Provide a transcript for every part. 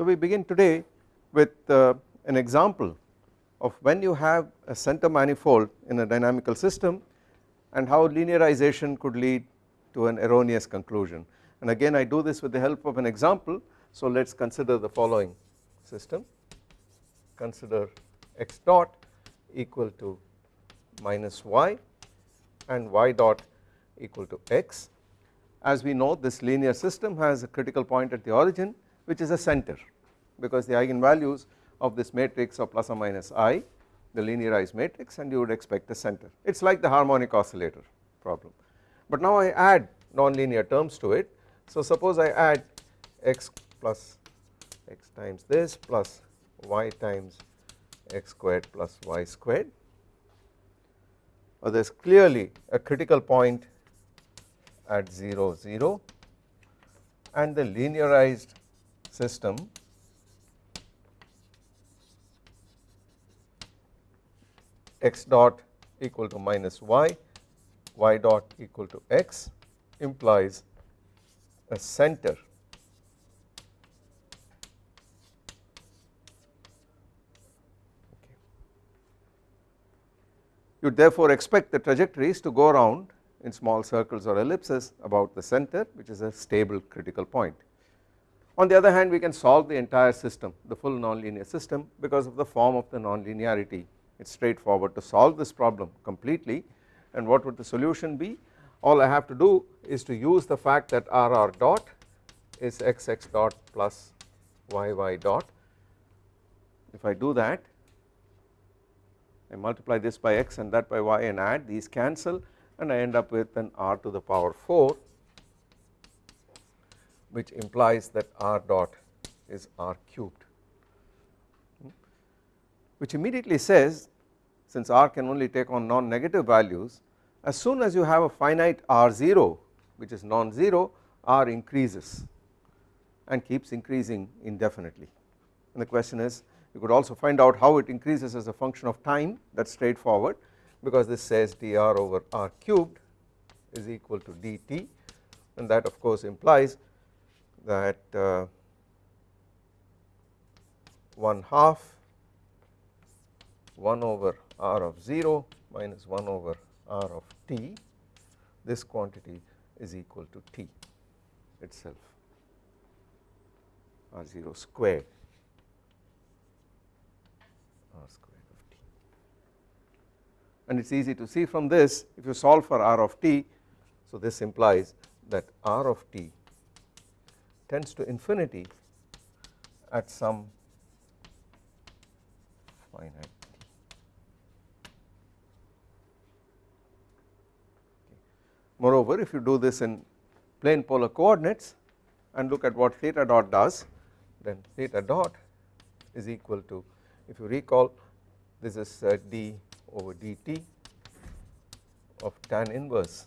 So we begin today with uh, an example of when you have a center manifold in a dynamical system and how linearization could lead to an erroneous conclusion. And again I do this with the help of an example. So let us consider the following system. Consider x dot equal to minus y and y dot equal to x. As we know this linear system has a critical point at the origin which is a center because the eigenvalues of this matrix are plus or minus i the linearized matrix and you would expect a center. It is like the harmonic oscillator problem. But now I add nonlinear terms to it. So suppose I add x plus x times this plus y times x squared plus y squared. Well, there is clearly a critical point at 0 0 and the linearized system x dot equal to minus y, y dot equal to x implies a center. You therefore expect the trajectories to go around in small circles or ellipses about the center which is a stable critical point. On the other hand we can solve the entire system the full nonlinear system because of the form of the nonlinearity it is straightforward to solve this problem completely. And what would the solution be? All I have to do is to use the fact that RR dot is XX dot plus YY dot. If I do that I multiply this by x and that by y and add these cancel and I end up with an r to the power 4 which implies that r dot is r cubed. Hmm. Which immediately says since r can only take on non-negative values as soon as you have a finite r0 which is non-zero r increases and keeps increasing indefinitely. And the question is you could also find out how it increases as a function of time that is straightforward because this says dr over r cubed is equal to dt. And that of course implies that uh, 1 half 1 over r of 0 minus 1 over r of t. This quantity is equal to t itself r 0 squared r squared of t. And it is easy to see from this if you solve for r of t so this implies that r of t tends to infinity at some finite Moreover if you do this in plane polar coordinates and look at what theta dot does then theta dot is equal to if you recall this is uh, d over dt of tan inverse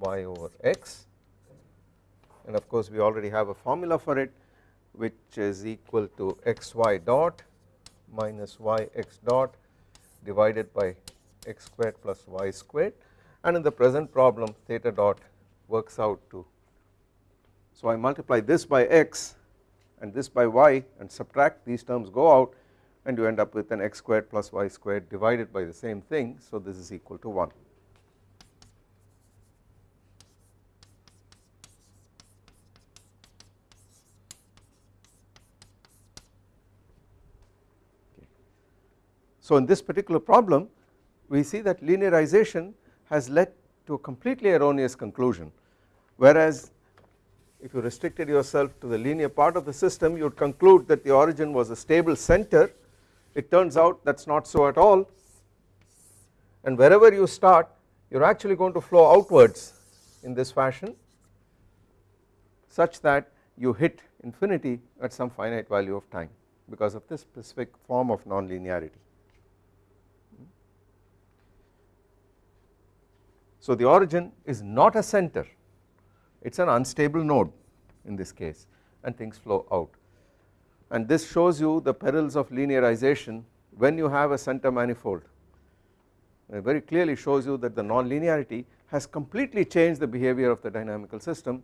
y over x. And of course we already have a formula for it which is equal to xy dot minus yx dot divided by x squared plus y squared and in the present problem theta dot works out to. So I multiply this by x and this by y and subtract these terms go out and you end up with an x squared plus y squared divided by the same thing. So this is equal to 1. So in this particular problem we see that linearization has led to a completely erroneous conclusion. Whereas if you restricted yourself to the linear part of the system you would conclude that the origin was a stable center. It turns out that is not so at all. And wherever you start you are actually going to flow outwards in this fashion such that you hit infinity at some finite value of time because of this specific form of nonlinearity. So the origin is not a center it is an unstable node in this case and things flow out. And this shows you the perils of linearization when you have a center manifold. It very clearly shows you that the nonlinearity has completely changed the behavior of the dynamical system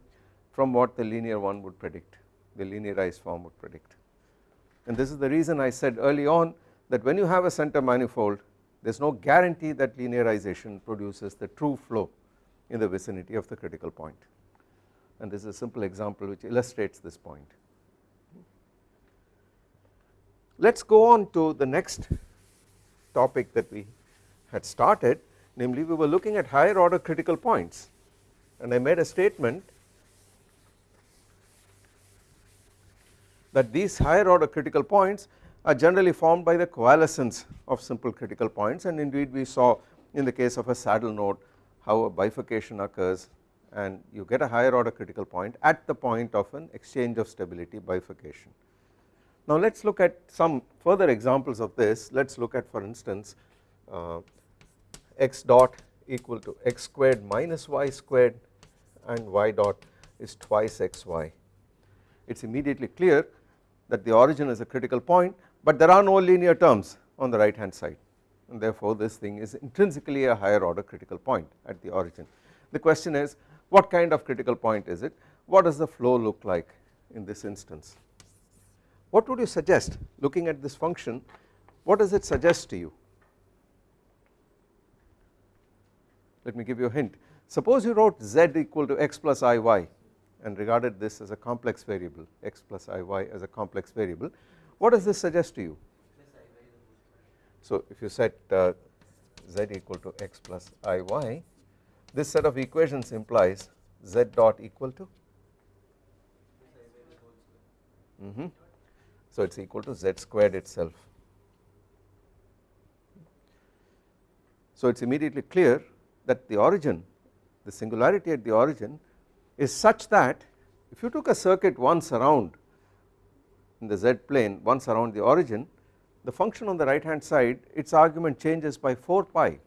from what the linear one would predict the linearized form would predict. And this is the reason I said early on that when you have a center manifold there is no guarantee that linearization produces the true flow in the vicinity of the critical point and this is a simple example which illustrates this point. Let us go on to the next topic that we had started namely we were looking at higher order critical points and I made a statement that these higher order critical points are generally formed by the coalescence of simple critical points and indeed we saw in the case of a saddle node how a bifurcation occurs and you get a higher order critical point at the point of an exchange of stability bifurcation. Now let us look at some further examples of this let us look at for instance uh, x dot equal to x squared minus y squared and y dot is twice xy. It is immediately clear that the origin is a critical point but there are no linear terms on the right hand side. And therefore this thing is intrinsically a higher order critical point at the origin. The question is what kind of critical point is it? What does the flow look like in this instance? What would you suggest looking at this function what does it suggest to you? Let me give you a hint. Suppose you wrote z equal to x plus iy and regarded this as a complex variable x plus iy as a complex variable what does this suggest to you? So if you set uh, z equal to x plus iy this set of equations implies z dot equal to? Mm -hmm. so it is equal to z squared itself. So it is immediately clear that the origin the singularity at the origin is such that if you took a circuit once around in the z plane once around the origin the function on the right hand side its argument changes by 4 pi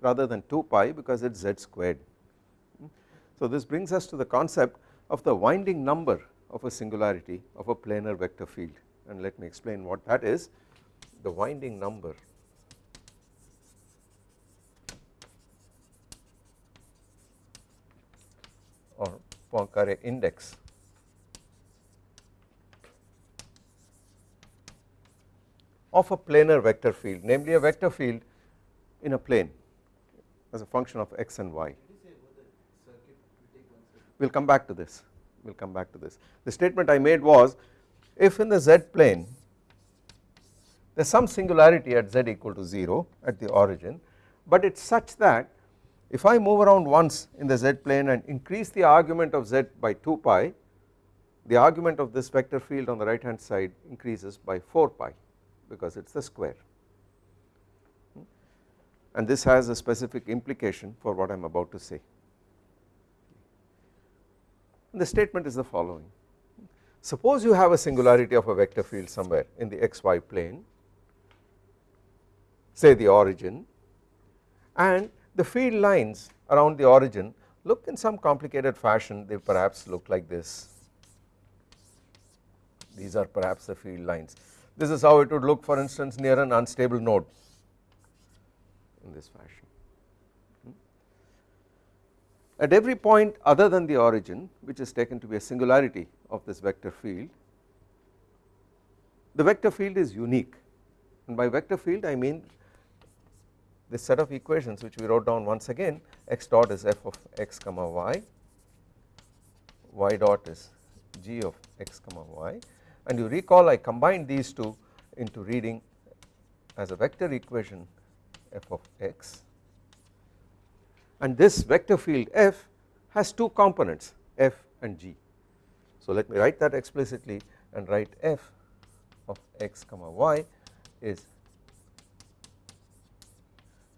rather than 2 pi because it is z squared. So this brings us to the concept of the winding number of a singularity of a planar vector field and let me explain what that is the winding number or Poincare index of a planar vector field namely a vector field in a plane as a function of x and y. We will come back to this, we will come back to this. The statement I made was if in the z plane there is some singularity at z equal to 0 at the origin but it is such that if I move around once in the z plane and increase the argument of z by 2 pi the argument of this vector field on the right hand side increases by 4 pi because it is the square. And this has a specific implication for what I am about to say. The statement is the following. Suppose you have a singularity of a vector field somewhere in the xy plane say the origin and the field lines around the origin look in some complicated fashion. They perhaps look like this. These are perhaps the field lines this is how it would look for instance near an unstable node. In this fashion. Hmm? At every point other than the origin which is taken to be a singularity of this vector field the vector field is unique. And by vector field I mean this set of equations which we wrote down once again x dot is f of x comma y, y dot is g of x comma y and you recall I combined these two into reading as a vector equation f of x and this vector field f has two components f and g. So let me write that explicitly and write f of x comma y is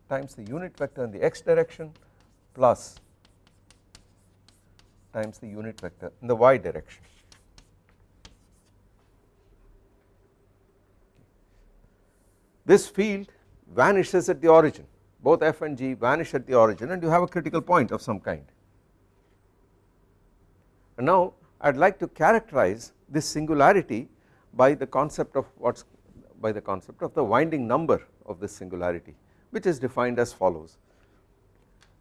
times the unit vector in the x direction plus times the unit vector in the y direction. This field vanishes at the origin both f and g vanish at the origin and you have a critical point of some kind. And now I would like to characterize this singularity by the concept of what's by the concept of the winding number of this singularity which is defined as follows.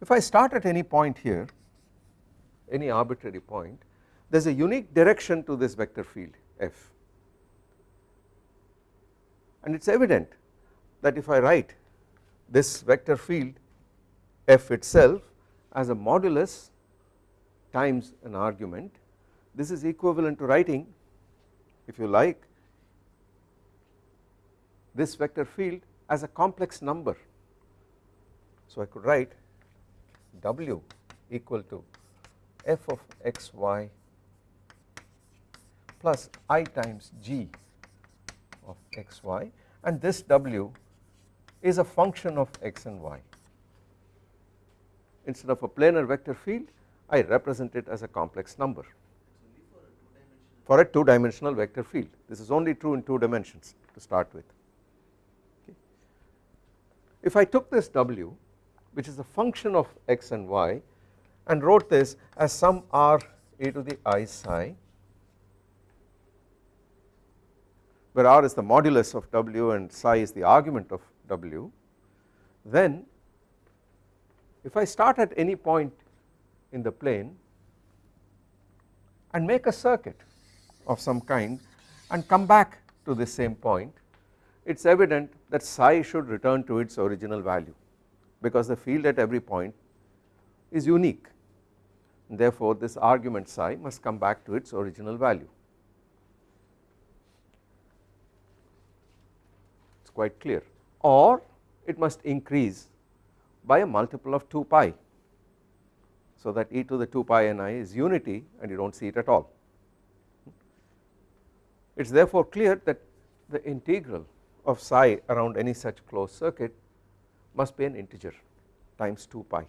If I start at any point here any arbitrary point there is a unique direction to this vector field f and it is evident that if I write this vector field f itself as a modulus times an argument this is equivalent to writing if you like this vector field as a complex number. So I could write W equal to f of x y plus i times g of x y and this W is a function of x and y. Instead of a planar vector field I represent it as a complex number for a 2 dimensional vector field this is only true in 2 dimensions to start with. Okay. If I took this W which is a function of x and y and wrote this as some r e to the i psi where r is the modulus of W and psi is the argument of W then if I start at any point in the plane and make a circuit of some kind and come back to the same point it is evident that psi should return to its original value because the field at every point is unique therefore this argument psi must come back to its original value. It is quite clear or it must increase by a multiple of 2 pi so that e to the 2 pi n i is unity and you do not see it at all. It is therefore clear that the integral of psi around any such closed circuit must be an integer times 2 pi.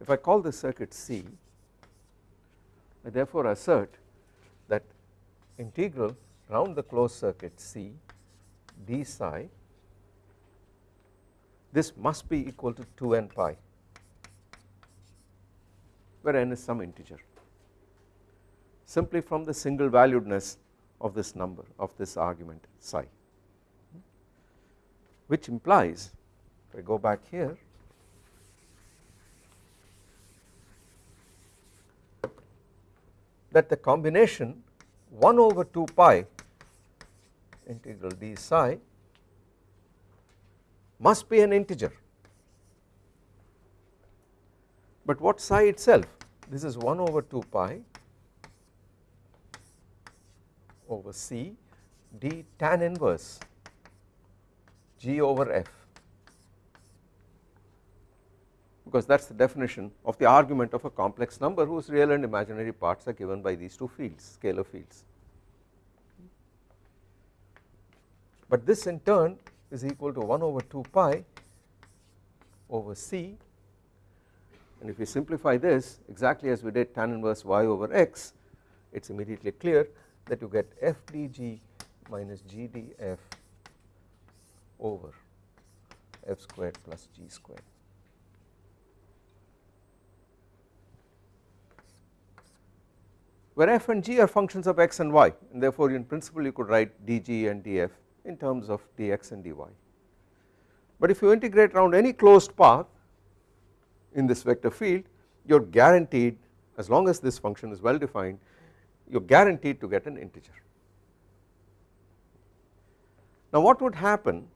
If I call this circuit C I therefore assert that integral round the closed circuit C d psi this must be equal to 2n pi where n is some integer. Simply from the single valuedness of this number of this argument psi. Which implies if I go back here that the combination 1 over 2 pi integral d psi must be an integer. But what psi itself? This is 1 over 2 pi over c d tan inverse g over f. Because that is the definition of the argument of a complex number whose real and imaginary parts are given by these two fields scalar fields. But this in turn is equal to 1 over 2 pi over c and if we simplify this exactly as we did tan inverse y over x it is immediately clear that you get f dg minus g df over f squared plus g squared. where f and g are functions of x and y and therefore in principle you could write dg and df in terms of dx and dy. But if you integrate around any closed path in this vector field you are guaranteed as long as this function is well defined you are guaranteed to get an integer. Now what would happen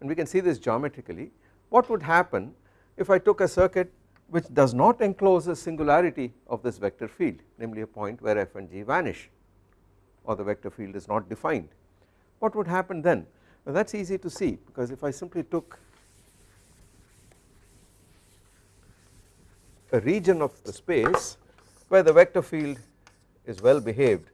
and we can see this geometrically what would happen if I took a circuit which does not enclose a singularity of this vector field namely a point where f and g vanish or the vector field is not defined. What would happen then? Well that is easy to see because if I simply took a region of the space where the vector field is well behaved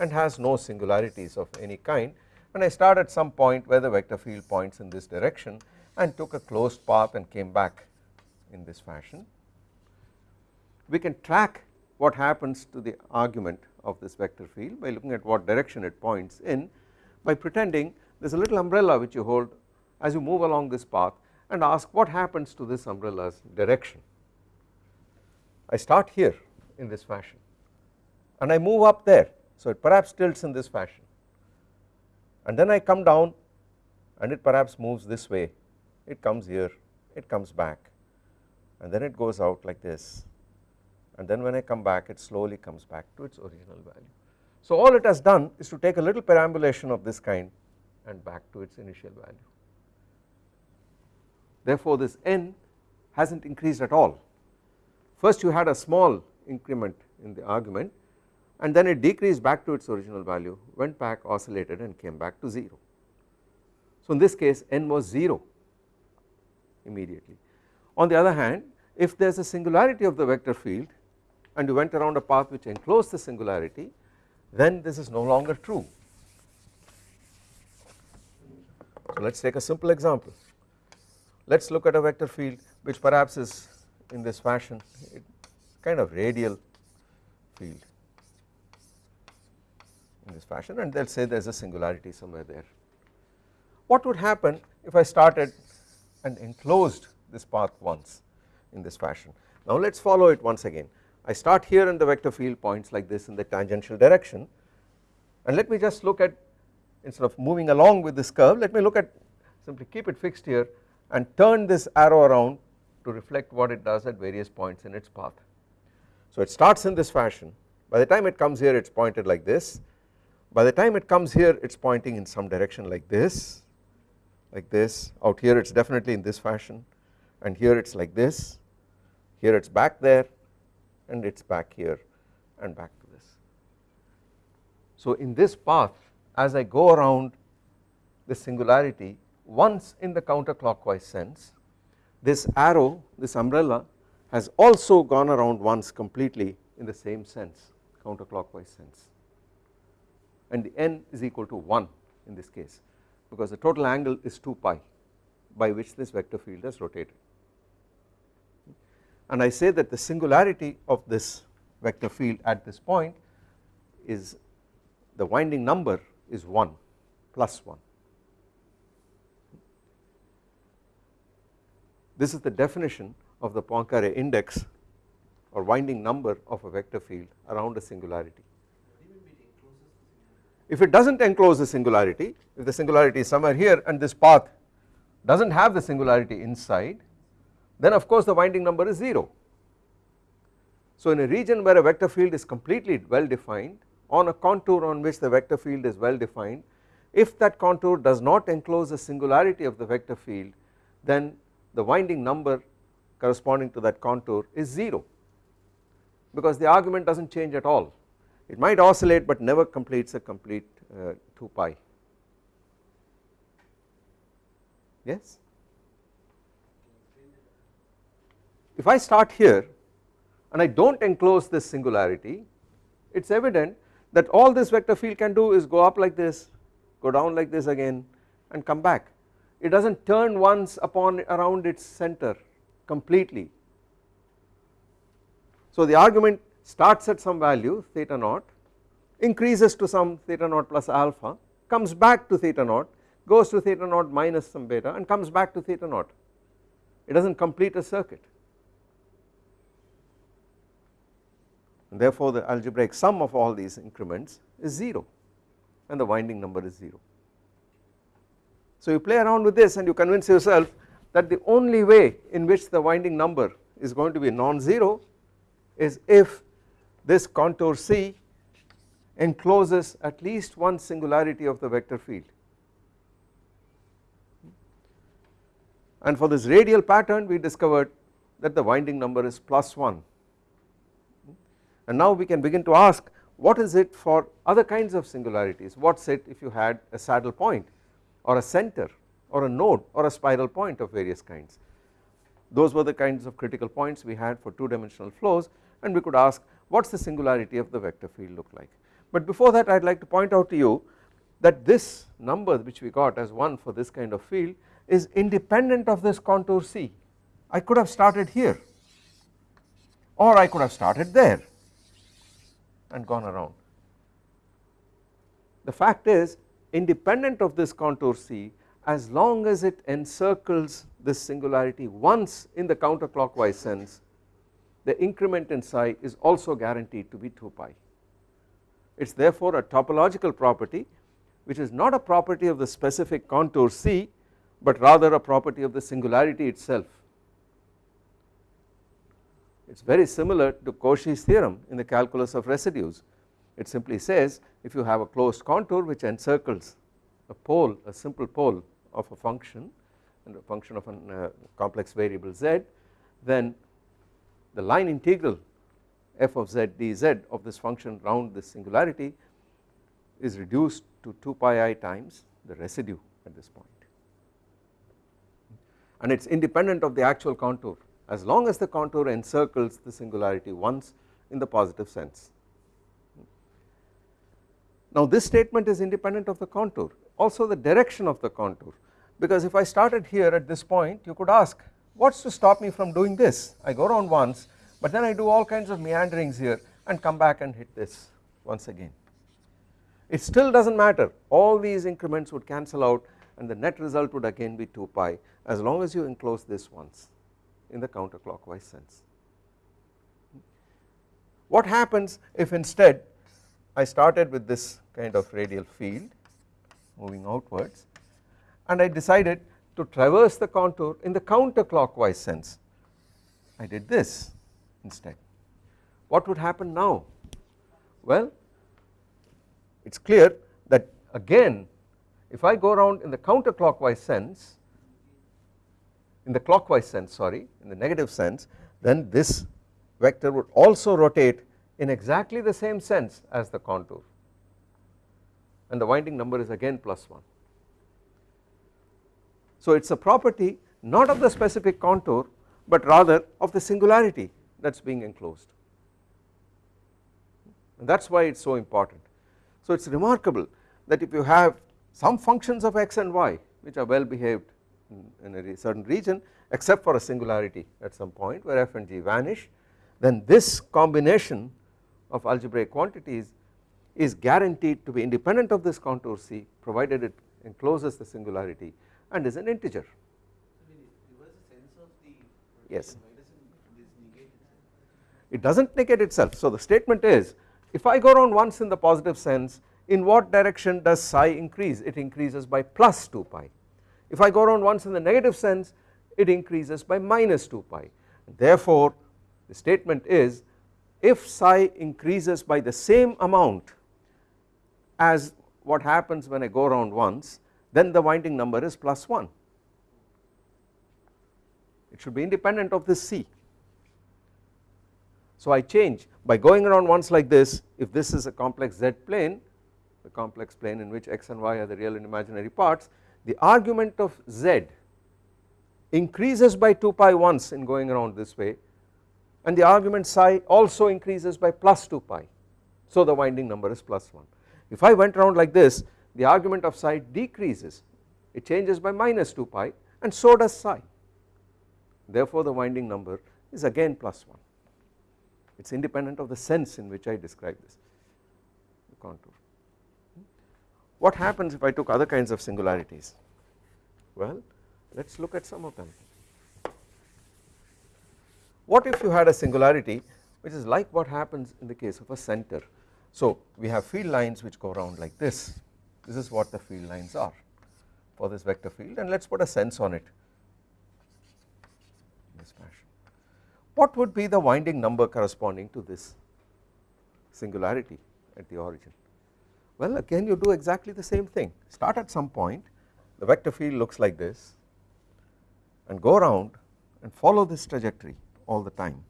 and has no singularities of any kind and I start at some point where the vector field points in this direction and took a closed path and came back in this fashion we can track what happens to the argument of this vector field by looking at what direction it points in by pretending there is a little umbrella which you hold as you move along this path and ask what happens to this umbrella's direction. I start here in this fashion and I move up there so it perhaps tilts in this fashion and then I come down and it perhaps moves this way it comes here it comes back and then it goes out like this and then when I come back it slowly comes back to its original value. So all it has done is to take a little perambulation of this kind and back to its initial value. Therefore, this n has not increased at all. First you had a small increment in the argument and then it decreased back to its original value went back oscillated and came back to 0. So in this case n was 0 immediately. On the other hand if there is a singularity of the vector field and you went around a path which enclosed the singularity then this is no longer true. So let us take a simple example let us look at a vector field which perhaps is in this fashion kind of radial field in this fashion and they will say there is a singularity somewhere there. What would happen if I started and enclosed this path once in this fashion. Now let us follow it once again. I start here and the vector field points like this in the tangential direction. And let me just look at instead of moving along with this curve let me look at simply keep it fixed here and turn this arrow around to reflect what it does at various points in its path. So it starts in this fashion. By the time it comes here it is pointed like this. By the time it comes here it is pointing in some direction like this like this. Out here it is definitely in this fashion. And here it is like this. Here it is back there and it is back here and back to this. So in this path as I go around the singularity once in the counterclockwise sense this arrow this umbrella has also gone around once completely in the same sense counterclockwise sense and the n is equal to 1 in this case because the total angle is 2 pi by which this vector field has rotated and I say that the singularity of this vector field at this point is the winding number is 1 plus 1 This is the definition of the Poincare index or winding number of a vector field around a singularity. If it does not enclose the singularity, if the singularity is somewhere here and this path does not have the singularity inside, then of course the winding number is 0. So in a region where a vector field is completely well defined on a contour on which the vector field is well defined, if that contour does not enclose the singularity of the vector field then the winding number corresponding to that contour is 0 because the argument does not change at all. It might oscillate but never completes a complete uh, 2 pi. Yes if I start here and I do not enclose this singularity it is evident that all this vector field can do is go up like this go down like this again and come back. It does not turn once upon around its center completely. So the argument starts at some value theta naught increases to some theta naught plus alpha comes back to theta naught goes to theta naught minus some beta and comes back to theta naught. It does not complete a circuit therefore the algebraic sum of all these increments is 0 and the winding number is 0. So you play around with this and you convince yourself that the only way in which the winding number is going to be non-zero is if this contour C encloses at least one singularity of the vector field and for this radial pattern we discovered that the winding number is plus 1 and now we can begin to ask what is it for other kinds of singularities what's it if you had a saddle point or a center or a node or a spiral point of various kinds. Those were the kinds of critical points we had for two dimensional flows and we could ask what is the singularity of the vector field look like. But before that I would like to point out to you that this number which we got as 1 for this kind of field is independent of this contour C. I could have started here or I could have started there and gone around. The fact is independent of this contour C as long as it encircles this singularity once in the counterclockwise sense the increment in psi is also guaranteed to be 2 pi. It is therefore a topological property which is not a property of the specific contour C but rather a property of the singularity itself. It is very similar to Cauchy's theorem in the calculus of residues. It simply says if you have a closed contour which encircles a pole a simple pole of a function and a function of a uh, complex variable z then the line integral f of z dz of this function round this singularity is reduced to 2 pi i times the residue at this point. And it is independent of the actual contour as long as the contour encircles the singularity once in the positive sense. Now this statement is independent of the contour also the direction of the contour because if I started here at this point you could ask what is to stop me from doing this I go around once but then I do all kinds of meanderings here and come back and hit this once again. It still does not matter all these increments would cancel out and the net result would again be 2 pi as long as you enclose this once in the counterclockwise sense. What happens if instead I started with this kind of radial field moving outwards and I decided to traverse the contour in the counterclockwise sense I did this instead. What would happen now? Well it is clear that again if I go around in the counterclockwise sense in the clockwise sense sorry in the negative sense then this vector would also rotate in exactly the same sense as the contour and the winding number is again plus 1. So it is a property not of the specific contour but rather of the singularity that is being enclosed and that is why it is so important. So it is remarkable that if you have some functions of x and y which are well behaved in, a certain region except for a singularity at some point where f and g vanish then this combination of algebraic quantities is guaranteed to be independent of this contour C provided it encloses the singularity and is an integer. Yes it does not negate itself. So the statement is if I go around once in the positive sense in what direction does psi increase it increases by plus 2 pi. If I go around once in the negative sense it increases by minus 2 pi. Therefore the statement is if psi increases by the same amount as what happens when I go around once then the winding number is plus 1 it should be independent of this C. So I change. By going around once like this if this is a complex z plane the complex plane in which x and y are the real and imaginary parts the argument of z increases by 2 pi once in going around this way and the argument psi also increases by plus 2 pi. So the winding number is plus 1. If I went around like this the argument of psi decreases. It changes by minus 2 pi and so does psi. Therefore the winding number is again plus 1 it is independent of the sense in which I describe this. The contour. What happens if I took other kinds of singularities? Well let us look at some of them. What if you had a singularity which is like what happens in the case of a center. So we have field lines which go around like this, this is what the field lines are for this vector field and let us put a sense on it in this fashion what would be the winding number corresponding to this singularity at the origin? Well again you do exactly the same thing. Start at some point the vector field looks like this and go around and follow this trajectory all the time.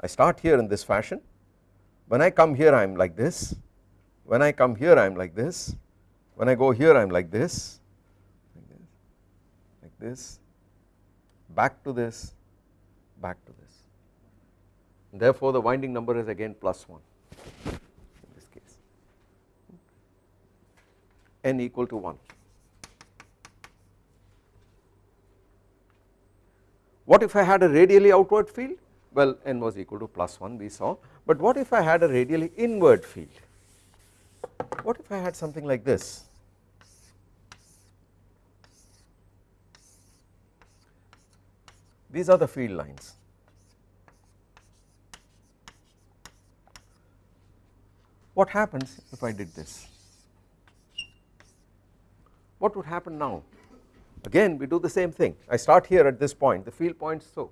I start here in this fashion. When I come here I am like this. When I come here I am like this. When I go here I am like this, like this, like this, back to this, back to this. Therefore the winding number is again plus 1 in this case, n equal to 1. What if I had a radially outward field? Well n was equal to plus 1 we saw, but what if I had a radially inward field? What if I had something like this? These are the field lines. What happens if I did this? What would happen now? Again we do the same thing I start here at this point the field points so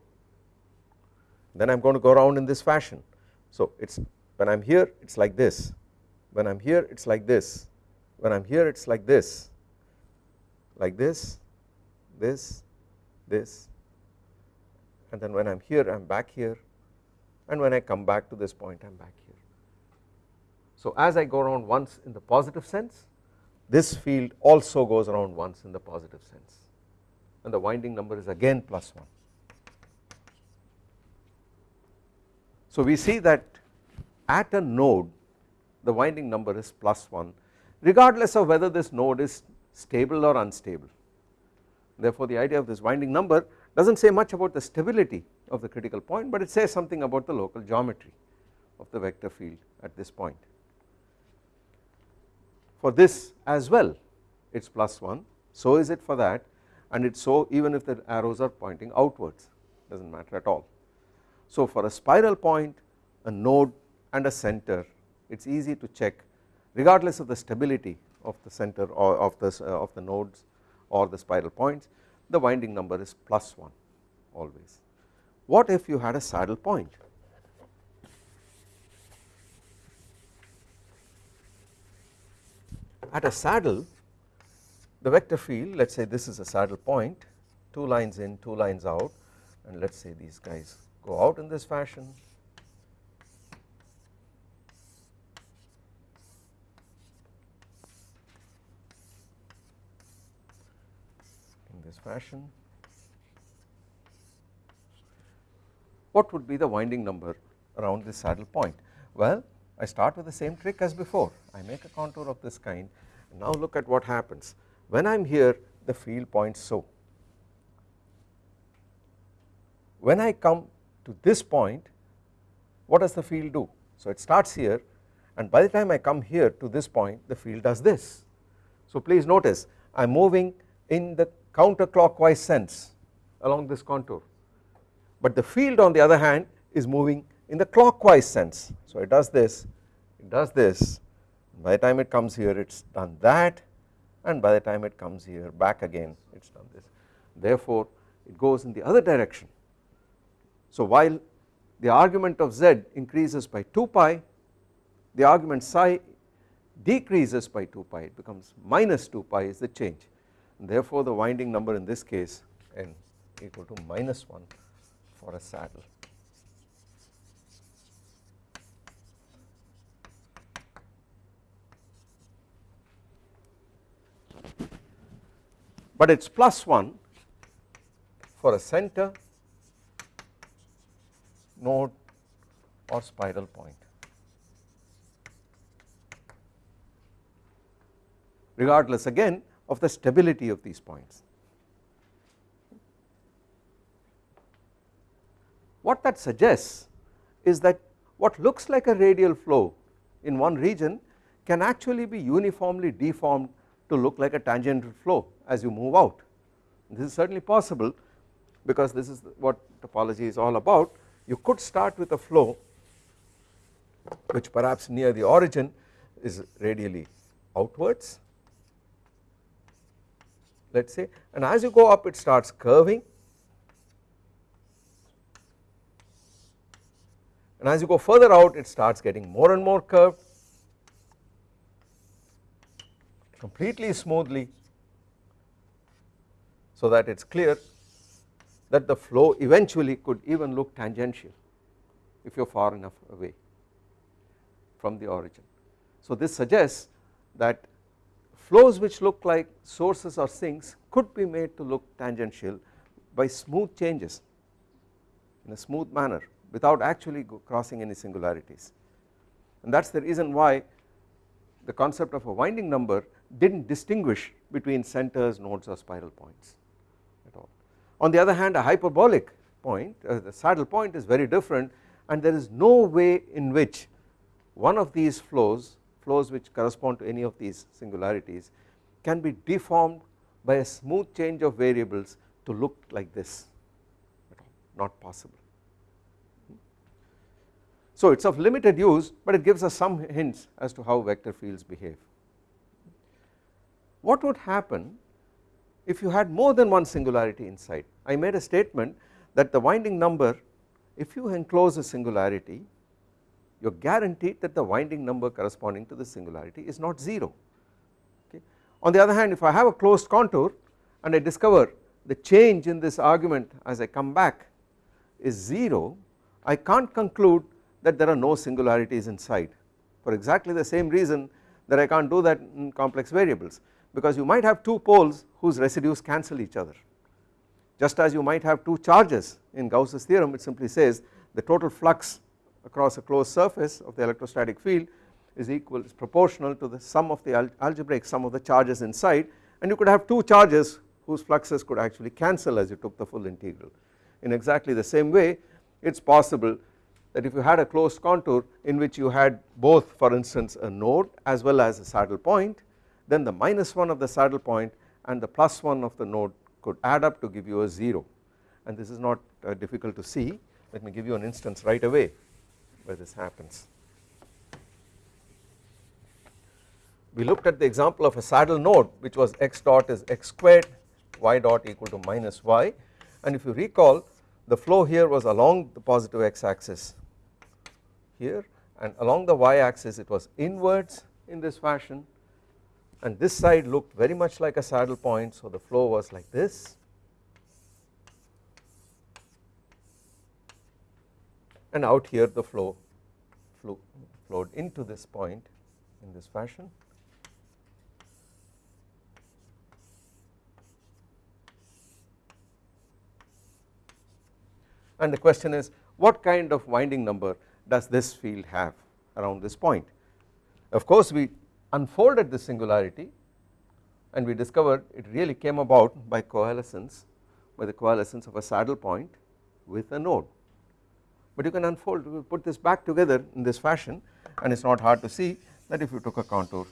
then I am going to go around in this fashion. So it is when I am here it is like this, when I am here it is like this, when I am here it is like this, like this, this, this and then when I am here I am back here and when I come back to this point I am back here. So as I go around once in the positive sense this field also goes around once in the positive sense and the winding number is again plus 1. So we see that at a node the winding number is plus 1 regardless of whether this node is stable or unstable. Therefore the idea of this winding number does not say much about the stability of the critical point but it says something about the local geometry of the vector field at this point. For this as well it is plus 1 so is it for that and it is so even if the arrows are pointing outwards does not matter at all. So for a spiral point a node and a center it is easy to check regardless of the stability of the center or of the, of the nodes or the spiral points the winding number is plus 1 always. What if you had a saddle point? At a saddle the vector field let us say this is a saddle point 2 lines in 2 lines out and let us say these guys go out in this fashion this fashion. What would be the winding number around this saddle point? Well, I start with the same trick as before. I make a contour of this kind. Now look at what happens. When I am here, the field points so. When I come to this point, what does the field do? So it starts here and by the time I come here to this point, the field does this. So please notice I am moving in the counterclockwise sense along this contour. But the field on the other hand is moving in the clockwise sense. So it does this it does this by the time it comes here it has done that and by the time it comes here back again it has done this. Therefore it goes in the other direction. So while the argument of z increases by 2 pi the argument psi decreases by 2 pi it becomes minus 2 pi is the change therefore the winding number in this case n equal to minus 1 for a saddle. But it is plus 1 for a center node or spiral point. Regardless again of the stability of these points. What that suggests is that what looks like a radial flow in one region can actually be uniformly deformed to look like a tangential flow as you move out. This is certainly possible because this is what topology is all about. You could start with a flow which perhaps near the origin is radially outwards let us say and as you go up it starts curving and as you go further out it starts getting more and more curved completely smoothly so that it is clear that the flow eventually could even look tangential if you are far enough away from the origin. So this suggests that flows which look like sources or sinks could be made to look tangential by smooth changes in a smooth manner without actually crossing any singularities and that is the reason why the concept of a winding number did not distinguish between centers, nodes or spiral points at all. On the other hand a hyperbolic point uh, the saddle point is very different and there is no way in which one of these flows flows which correspond to any of these singularities can be deformed by a smooth change of variables to look like this not possible. So it is of limited use but it gives us some hints as to how vector fields behave. What would happen if you had more than one singularity inside I made a statement that the winding number if you enclose a singularity you are guaranteed that the winding number corresponding to the singularity is not 0 okay. On the other hand if I have a closed contour and I discover the change in this argument as I come back is 0 I can't conclude that there are no singularities inside for exactly the same reason that I can't do that in complex variables because you might have two poles whose residues cancel each other just as you might have two charges in Gauss's theorem it simply says the total flux across a closed surface of the electrostatic field is equal is proportional to the sum of the algebraic sum of the charges inside. And you could have two charges whose fluxes could actually cancel as you took the full integral. In exactly the same way it is possible that if you had a closed contour in which you had both for instance a node as well as a saddle point then the minus 1 of the saddle point and the plus 1 of the node could add up to give you a 0 and this is not uh, difficult to see. Let me give you an instance right away where this happens. We looked at the example of a saddle node which was x dot is x squared y dot equal to minus y. And if you recall the flow here was along the positive x axis here and along the y axis it was inwards in this fashion. And this side looked very much like a saddle point so the flow was like this and out here the flow flew, flowed into this point in this fashion and the question is what kind of winding number does this field have around this point. Of course we unfolded the singularity and we discovered it really came about by coalescence by the coalescence of a saddle point with a node but you can unfold put this back together in this fashion and it is not hard to see that if you took a contour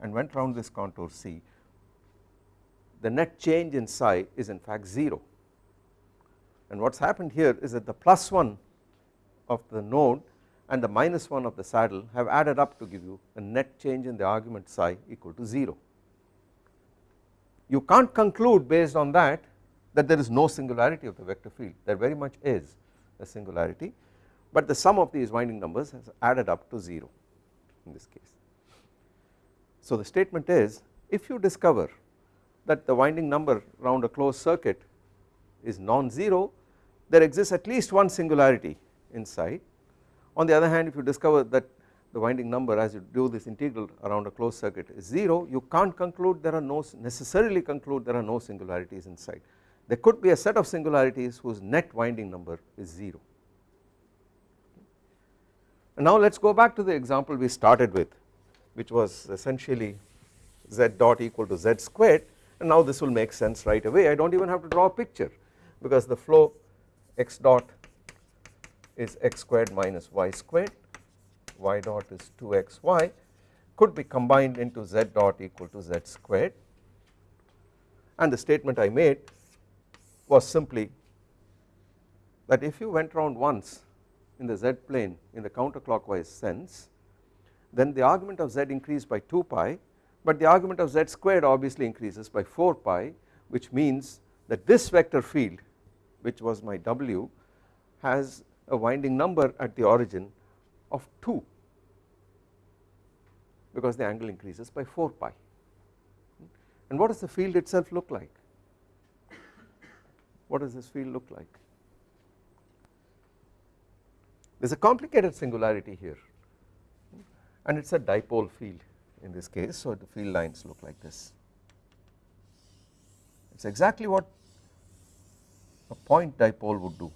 and went round this contour C the net change in psi is in fact 0 and what has happened here is that the plus 1 of the node and the minus 1 of the saddle have added up to give you a net change in the argument psi equal to 0. You can't conclude based on that that there is no singularity of the vector field. There very much is a singularity but the sum of these winding numbers has added up to 0 in this case. So the statement is if you discover that the winding number round a closed circuit is non-zero there exists at least one singularity inside. On the other hand if you discover that the winding number as you do this integral around a closed circuit is 0 you can't conclude there are no necessarily conclude there are no singularities inside. There could be a set of singularities whose net winding number is 0. And now let us go back to the example we started with which was essentially z dot equal to z squared. And now this will make sense right away. I do not even have to draw a picture because the flow x dot is x squared minus y squared. Y dot is 2xy could be combined into z dot equal to z squared. And the statement I made was simply that if you went round once in the z plane in the counterclockwise sense then the argument of z increased by 2 pi but the argument of z squared obviously increases by 4 pi which means that this vector field which was my W has a winding number at the origin of 2 because the angle increases by 4 pi. And what does the field itself look like what does this field look like? There is a complicated singularity here. And it is a dipole field in this case so the field lines look like this. It is exactly what a point dipole would do.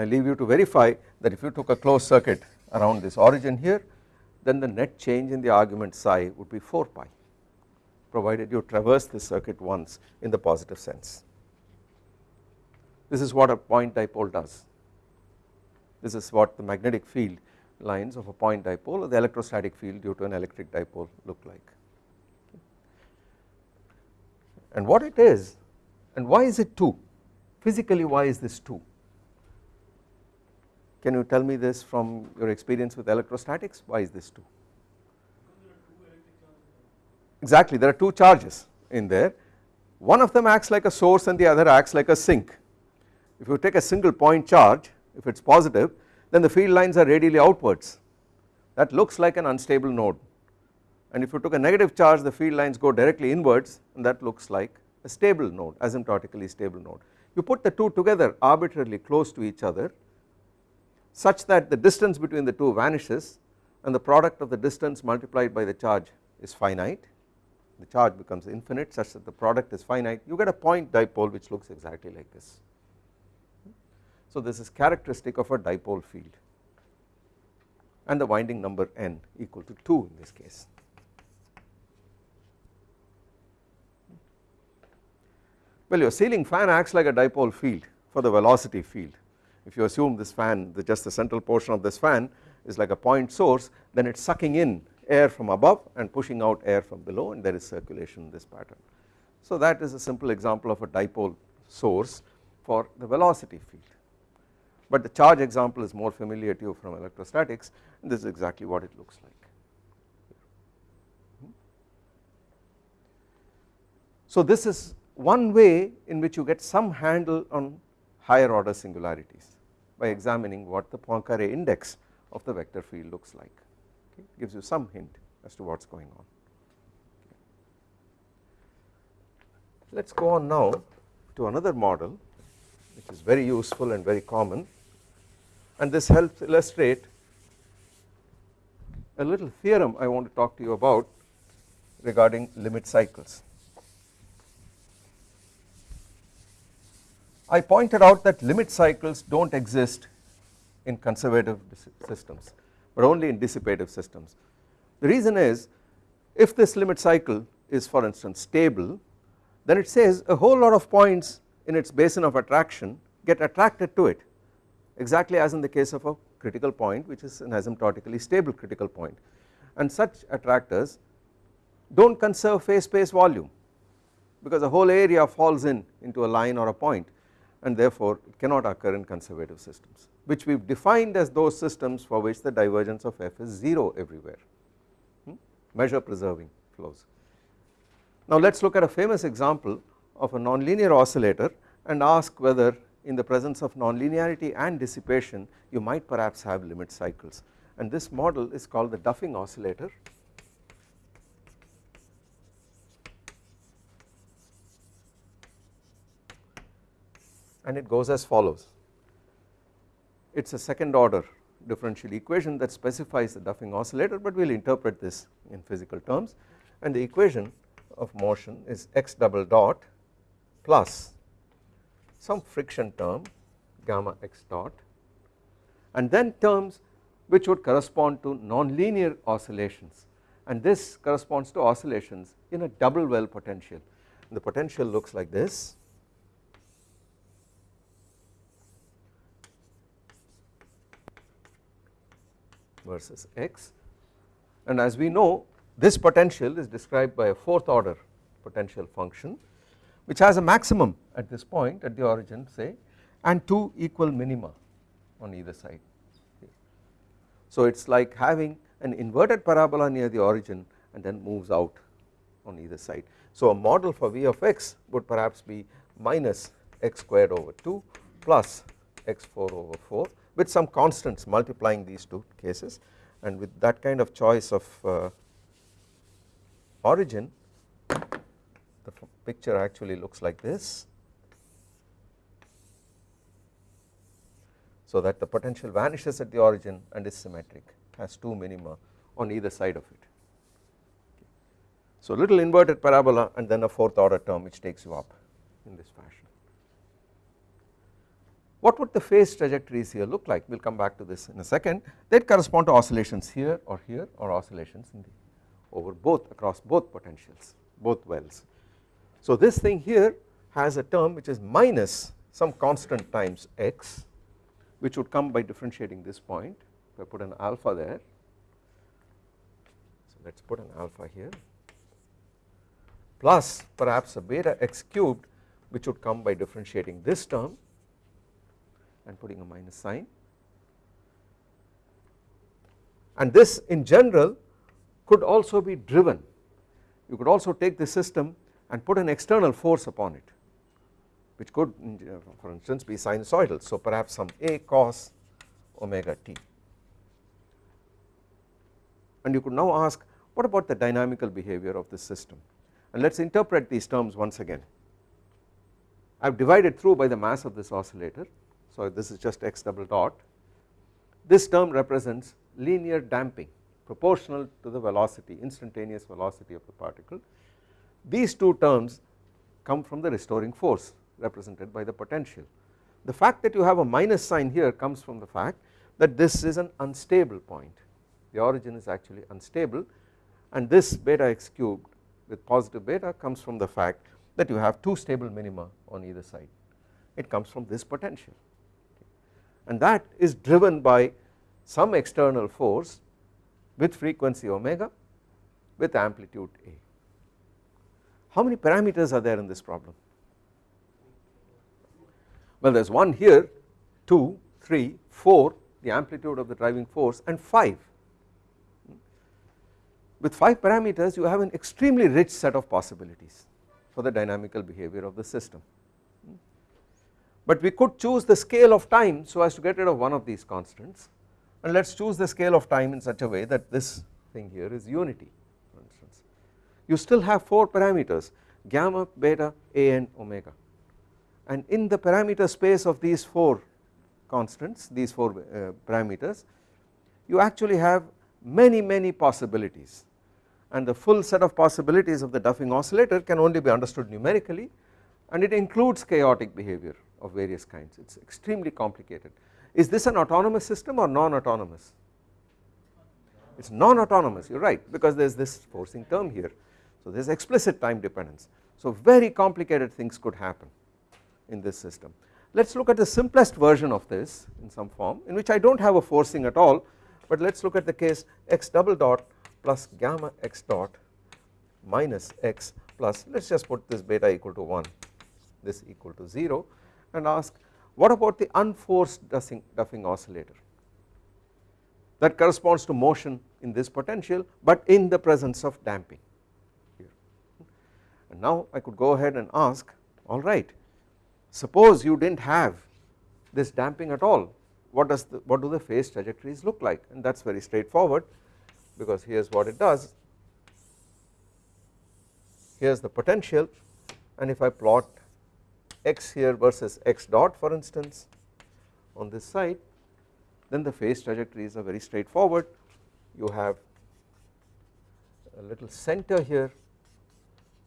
I leave you to verify that if you took a closed circuit around this origin here then the net change in the argument psi would be 4 pi provided you traverse the circuit once in the positive sense. This is what a point dipole does. This is what the magnetic field lines of a point dipole or the electrostatic field due to an electric dipole look like. and what it is and why is it 2 physically why is this 2 can you tell me this from your experience with electrostatics? Why is this 2 exactly there are two charges in there. One of them acts like a source and the other acts like a sink. If you take a single point charge if it is positive then the field lines are radially outwards. That looks like an unstable node. And if you took a negative charge the field lines go directly inwards and that looks like a stable node asymptotically stable node. You put the two together arbitrarily close to each other such that the distance between the two vanishes and the product of the distance multiplied by the charge is finite the charge becomes infinite such that the product is finite you get a point dipole which looks exactly like this. So this is characteristic of a dipole field and the winding number n equal to 2 in this case. Well your ceiling fan acts like a dipole field for the velocity field if you assume this fan the just the central portion of this fan is like a point source then it is sucking in air from above and pushing out air from below and there is circulation in this pattern. So that is a simple example of a dipole source for the velocity field but the charge example is more familiar to you from electrostatics and this is exactly what it looks like. So this is one way in which you get some handle on higher order singularities by examining what the Poincare index of the vector field looks like okay, gives you some hint as to what is going on. Let us go on now to another model which is very useful and very common and this helps illustrate a little theorem I want to talk to you about regarding limit cycles. I pointed out that limit cycles do not exist in conservative systems but only in dissipative systems. The reason is if this limit cycle is for instance stable then it says a whole lot of points in its basin of attraction get attracted to it exactly as in the case of a critical point which is an asymptotically stable critical point and such attractors do not conserve phase space volume because the whole area falls in into a line or a point and therefore it cannot occur in conservative systems which we have defined as those systems for which the divergence of f is 0 everywhere hmm? measure preserving flows. Now let us look at a famous example of a nonlinear oscillator and ask whether in the presence of nonlinearity and dissipation you might perhaps have limit cycles and this model is called the Duffing oscillator and it goes as follows. It is a second order differential equation that specifies the Duffing oscillator but we will interpret this in physical terms. And the equation of motion is x double dot plus some friction term gamma x dot and then terms which would correspond to nonlinear oscillations. And this corresponds to oscillations in a double well potential. The potential looks like this versus x and as we know this potential is described by a fourth order potential function which has a maximum at this point at the origin say and two equal minima on either side. So it is like having an inverted parabola near the origin and then moves out on either side. So a model for V of x would perhaps be minus x squared over 2 plus x4 over 4 with some constants multiplying these two cases and with that kind of choice of uh, origin the picture actually looks like this so that the potential vanishes at the origin and is symmetric has two minima on either side of it. So little inverted parabola and then a fourth order term which takes you up in this fashion. What would the phase trajectories here look like? We will come back to this in a second. They correspond to oscillations here or here or oscillations over both across both potentials both wells. So this thing here has a term which is minus some constant times x which would come by differentiating this point. If I put an alpha there so let us put an alpha here plus perhaps a beta x cubed which would come by differentiating this term and putting a minus sign. And this in general could also be driven. You could also take the system and put an external force upon it which could for instance be sinusoidal. So perhaps some a cos omega t. And you could now ask what about the dynamical behavior of this system? And let us interpret these terms once again. I have divided through by the mass of this oscillator so this is just x double dot. This term represents linear damping proportional to the velocity instantaneous velocity of the particle. These two terms come from the restoring force represented by the potential. The fact that you have a minus sign here comes from the fact that this is an unstable point. The origin is actually unstable and this beta x cubed with positive beta comes from the fact that you have two stable minima on either side. It comes from this potential and that is driven by some external force with frequency omega with amplitude a. How many parameters are there in this problem? Well there is 1 here, 2, 3, 4 the amplitude of the driving force and 5 with 5 parameters you have an extremely rich set of possibilities for the dynamical behavior of the system. But we could choose the scale of time so as to get rid of one of these constants. And let us choose the scale of time in such a way that this thing here is unity for instance. You still have 4 parameters gamma, beta, a and omega. And in the parameter space of these 4 constants these 4 uh, parameters you actually have many many possibilities. And the full set of possibilities of the Duffing oscillator can only be understood numerically and it includes chaotic behavior of various kinds it is extremely complicated. Is this an autonomous system or non-autonomous? It is non-autonomous you are right because there is this forcing term here so there is explicit time dependence so very complicated things could happen in this system. Let us look at the simplest version of this in some form in which I do not have a forcing at all but let us look at the case x double dot plus gamma x dot minus x plus let us just put this beta equal to 1 this equal to 0 and ask what about the unforced Duffing, Duffing oscillator? That corresponds to motion in this potential but in the presence of damping here. And now I could go ahead and ask alright suppose you did not have this damping at all. What does the, what do the phase trajectories look like? And that is very straightforward because here is what it does. Here is the potential and if I plot x here versus x dot for instance on this side then the phase trajectories are very straightforward you have a little center here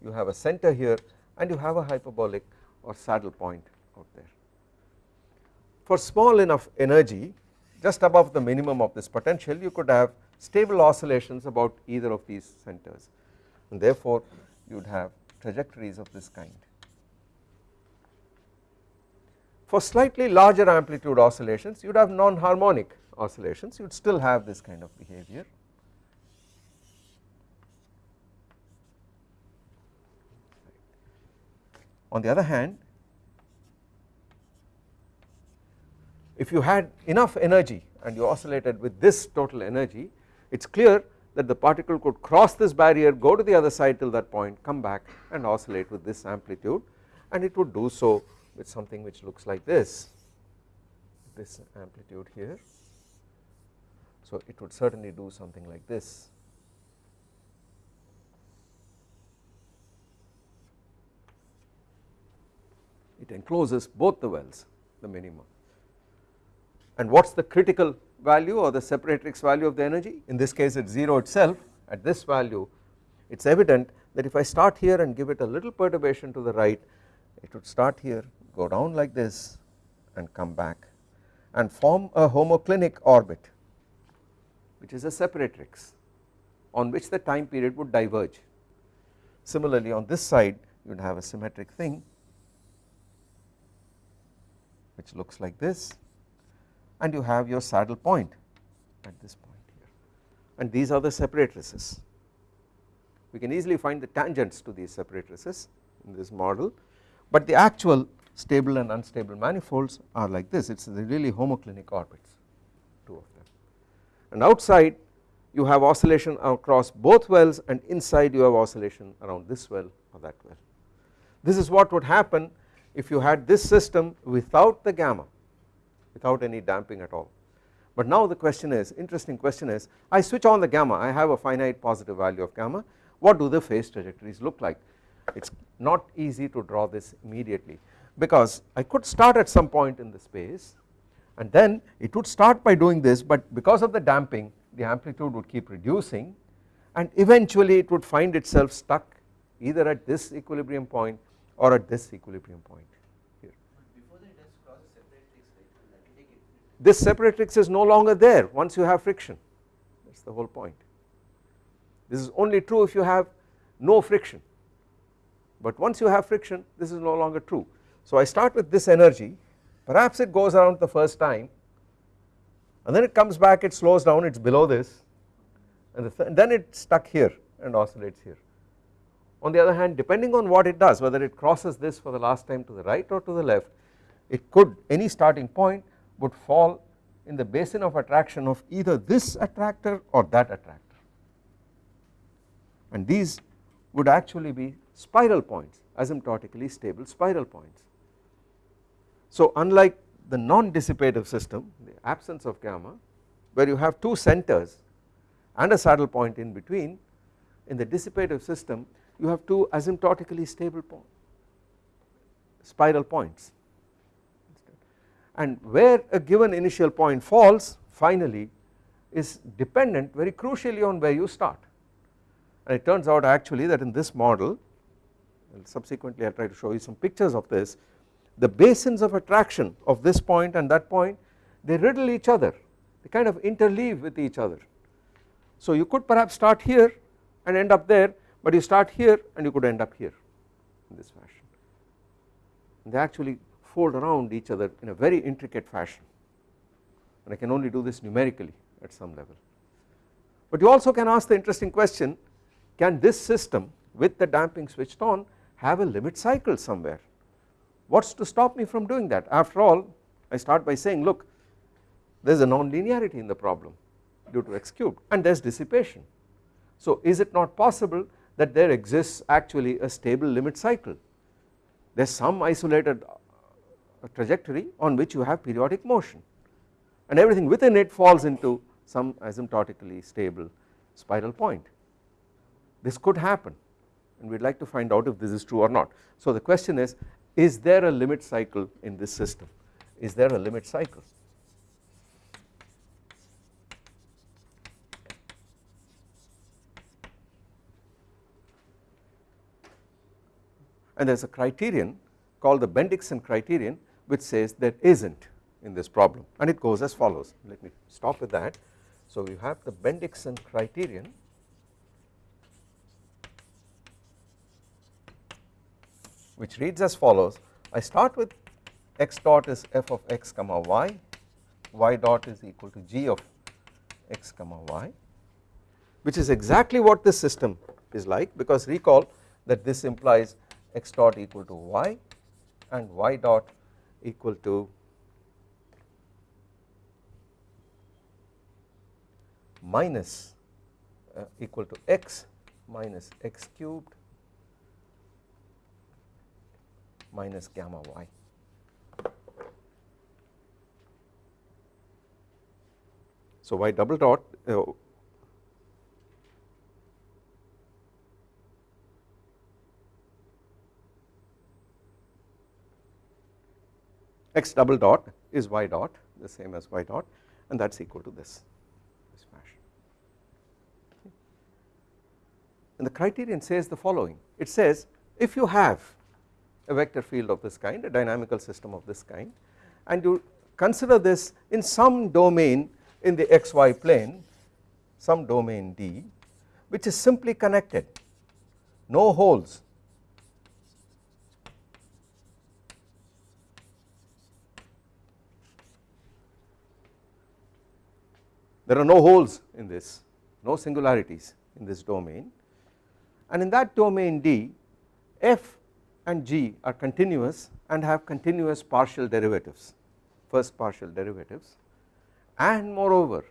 you have a center here and you have a hyperbolic or saddle point out there. For small enough energy just above the minimum of this potential you could have stable oscillations about either of these centers and therefore you would have trajectories of this kind. For slightly larger amplitude oscillations you would have non-harmonic oscillations you would still have this kind of behavior. On the other hand if you had enough energy and you oscillated with this total energy it is clear that the particle could cross this barrier go to the other side till that point come back and oscillate with this amplitude and it would do so with something which looks like this. This amplitude here. So it would certainly do something like this. It encloses both the wells the minimum. And what is the critical value or the separatrix value of the energy? In this case it is 0 itself. At this value it is evident that if I start here and give it a little perturbation to the right it would start here go down like this and come back and form a homoclinic orbit which is a separatrix on which the time period would diverge. Similarly on this side you would have a symmetric thing which looks like this and you have your saddle point at this point here and these are the separatrices we can easily find the tangents to these separatrices in this model but the actual stable and unstable manifolds are like this. It is the really homoclinic orbits two of them. And outside you have oscillation across both wells and inside you have oscillation around this well or that well. This is what would happen if you had this system without the gamma without any damping at all. But now the question is interesting question is I switch on the gamma I have a finite positive value of gamma what do the phase trajectories look like? It is not easy to draw this immediately because I could start at some point in the space and then it would start by doing this but because of the damping the amplitude would keep reducing and eventually it would find itself stuck either at this equilibrium point or at this equilibrium point here. This separatrix is no longer there once you have friction that is the whole point. This is only true if you have no friction but once you have friction this is no longer true. So I start with this energy perhaps it goes around the first time and then it comes back it slows down it is below this and, the and then it is stuck here and oscillates here. On the other hand depending on what it does whether it crosses this for the last time to the right or to the left it could any starting point would fall in the basin of attraction of either this attractor or that attractor and these would actually be spiral points asymptotically stable spiral points. So unlike the non-dissipative system the absence of gamma where you have two centers and a saddle point in between in the dissipative system you have two asymptotically stable point spiral points. And where a given initial point falls finally is dependent very crucially on where you start. And it turns out actually that in this model subsequently I will try to show you some pictures of this the basins of attraction of this point and that point they riddle each other they kind of interleave with each other. So you could perhaps start here and end up there but you start here and you could end up here in this fashion they actually fold around each other in a very intricate fashion and I can only do this numerically at some level. But you also can ask the interesting question can this system with the damping switched on have a limit cycle somewhere what is to stop me from doing that after all I start by saying look there is a non-linearity in the problem due to x cubed and there is dissipation. So is it not possible that there exists actually a stable limit cycle there is some isolated uh, trajectory on which you have periodic motion and everything within it falls into some asymptotically stable spiral point this could happen and we would like to find out if this is true or not. So the question is is there a limit cycle in this system? Is there a limit cycle? And there is a criterion called the Bendixson criterion which says there isn't in this problem. And it goes as follows. Let me stop with that. So you have the Bendixson criterion which reads as follows. I start with x dot is f of x comma y, y dot is equal to g of x comma y which is exactly what this system is like because recall that this implies x dot equal to y and y dot equal to minus uh, equal to x minus x cubed minus gamma y. So y double dot uh, x double dot is y dot the same as y dot and that is equal to this, this fashion. And the criterion says the following it says if you have a vector field of this kind a dynamical system of this kind. And you consider this in some domain in the xy plane some domain D which is simply connected. No holes. There are no holes in this no singularities in this domain. And in that domain D f and g are continuous and have continuous partial derivatives first partial derivatives. And moreover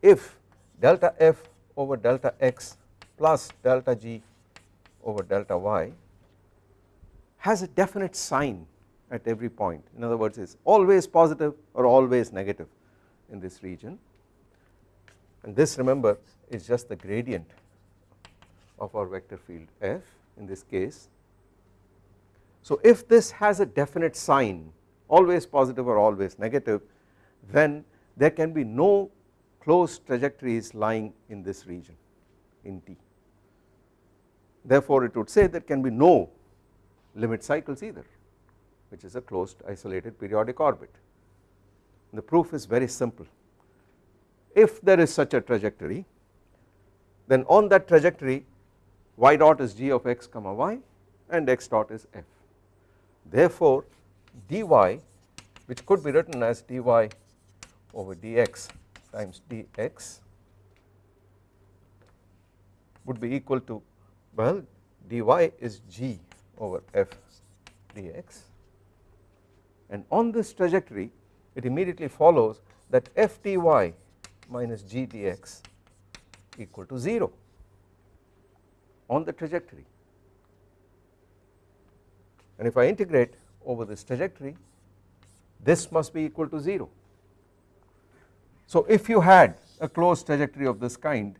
if delta f over delta x plus delta g over delta y has a definite sign at every point. In other words is always positive or always negative in this region. And this remember is just the gradient of our vector field f in this case. So if this has a definite sign always positive or always negative then there can be no closed trajectories lying in this region in T. Therefore it would say there can be no limit cycles either which is a closed isolated periodic orbit. The proof is very simple if there is such a trajectory then on that trajectory y dot is g of x comma y and x dot is f. Therefore dy which could be written as dy over dx times dx would be equal to well dy is g over f dx. And on this trajectory it immediately follows that f dy minus g dx equal to 0 on the trajectory and if I integrate over this trajectory this must be equal to 0. So if you had a closed trajectory of this kind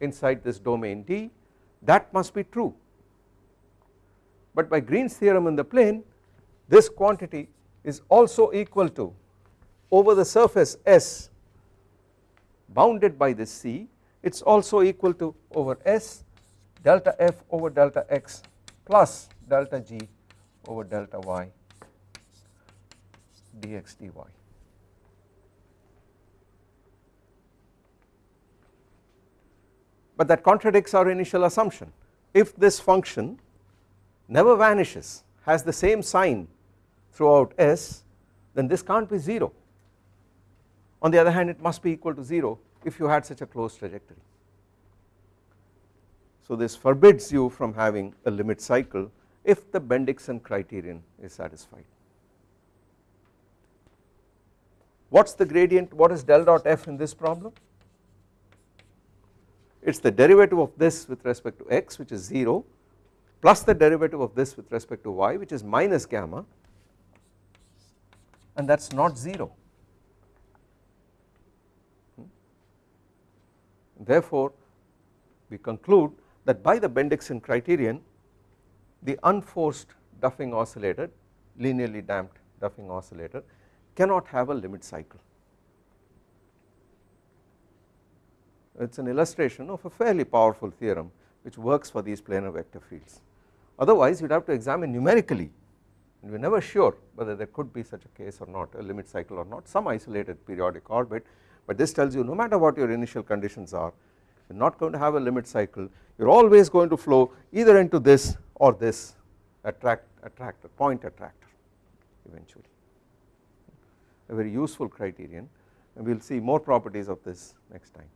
inside this domain D that must be true but by Green's theorem in the plane this quantity is also equal to over the surface S bounded by this C it is also equal to over S delta f over delta x plus delta g over delta y dx dy. But that contradicts our initial assumption if this function never vanishes has the same sign throughout S then this can't be 0 on the other hand it must be equal to 0 if you had such a closed trajectory. So this forbids you from having a limit cycle if the Bendixson criterion is satisfied. What is the gradient what is del dot f in this problem? It is the derivative of this with respect to x which is 0 plus the derivative of this with respect to y which is minus gamma and that is not 0. Hmm? Therefore we conclude that by the Bendixson criterion the unforced Duffing oscillator linearly damped Duffing oscillator cannot have a limit cycle. It is an illustration of a fairly powerful theorem which works for these planar vector fields. Otherwise you would have to examine numerically and we are never sure whether there could be such a case or not a limit cycle or not some isolated periodic orbit but this tells you no matter what your initial conditions are you are not going to have a limit cycle. You are always going to flow either into this or this attract attractor point attractor eventually. A very useful criterion. And we will see more properties of this next time.